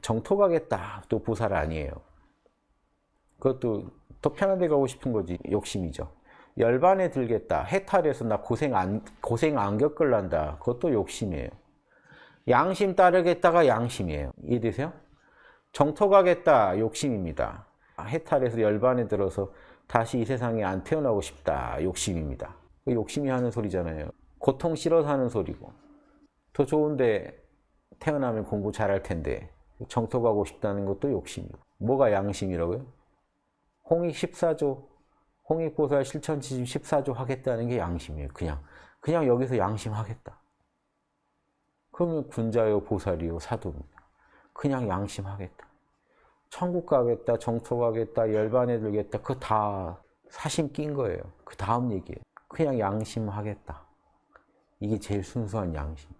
정토 가겠다 또 보살 아니에요. 그것도 더 편한 데 가고 싶은 거지 욕심이죠. 열반에 들겠다 해탈해서 나 고생 안 고생 안 겪을란다 그것도 욕심이에요. 양심 따르겠다가 양심이에요. 이해되세요? 정토 가겠다 욕심입니다. 해탈해서 열반에 들어서 다시 이 세상에 안 태어나고 싶다 욕심입니다. 그 욕심이 하는 소리잖아요. 고통 싫어서 하는 소리고 더 좋은데 태어나면 공부 잘할 텐데 정토 가고 싶다는 것도 욕심이고 뭐가 양심이라고요? 홍익 14조 홍익보살 실천지심 14조 하겠다는 게 양심이에요. 그냥 그냥 여기서 양심하겠다. 그러면 군자요 보살이요 사도입니다. 그냥 양심하겠다. 천국 가겠다, 정토 가겠다, 열반에 들겠다. 그거 다 사심 낀 거예요. 그 다음 얘기예요. 그냥 양심하겠다. 이게 제일 순수한 양심.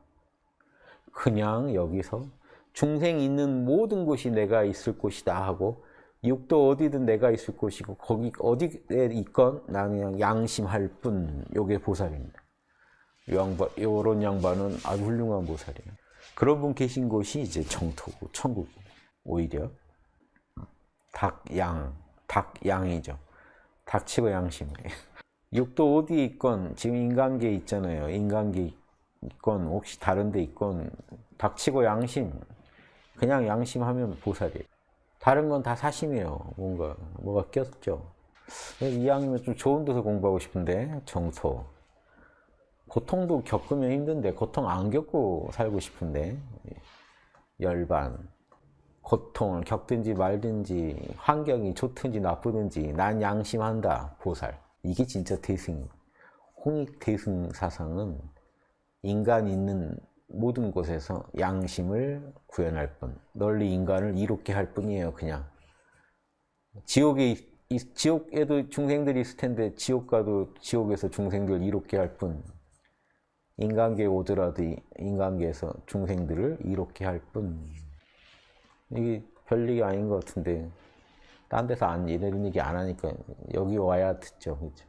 그냥 여기서 중생 있는 모든 곳이 내가 있을 곳이다 하고 육도 어디든 내가 있을 곳이고 거기 어디에 있건 나는 그냥 양심할 뿐. 요게 보살입니다. 요런 양반은 아주 훌륭한 보살이에요. 그런 분 계신 곳이 이제 정토고 천국고 오히려 닭양, 닭양이죠. 닥치고 양심이에요. 육도 어디에 있건 지금 인간계 있잖아요. 인간계 있건 혹시 다른 데 있건 닥치고 양심 그냥 양심하면 보살이에요. 다른 건 다 사심이에요. 뭔가 뭐가 꼈죠. 이왕이면 좀 좋은 데서 공부하고 싶은데 정토 고통도 겪으면 힘든데 고통 안 겪고 살고 싶은데 열반 고통을 겪든지 말든지 환경이 좋든지 나쁘든지 난 양심한다 보살 이게 진짜 대승 홍익 대승 사상은 인간 있는 모든 곳에서 양심을 구현할 뿐 널리 인간을 이롭게 할 뿐이에요 그냥. 지옥에 지옥에도 중생들이 있을 텐데 지옥 가도 지옥에서 중생들 이롭게 할 뿐 인간계에 오더라도 인간계에서 중생들을 이롭게 할 뿐. 이게 별 얘기 아닌 것 같은데 딴 데서 안 이런 얘기 안 하니까 여기 와야 듣죠 그렇죠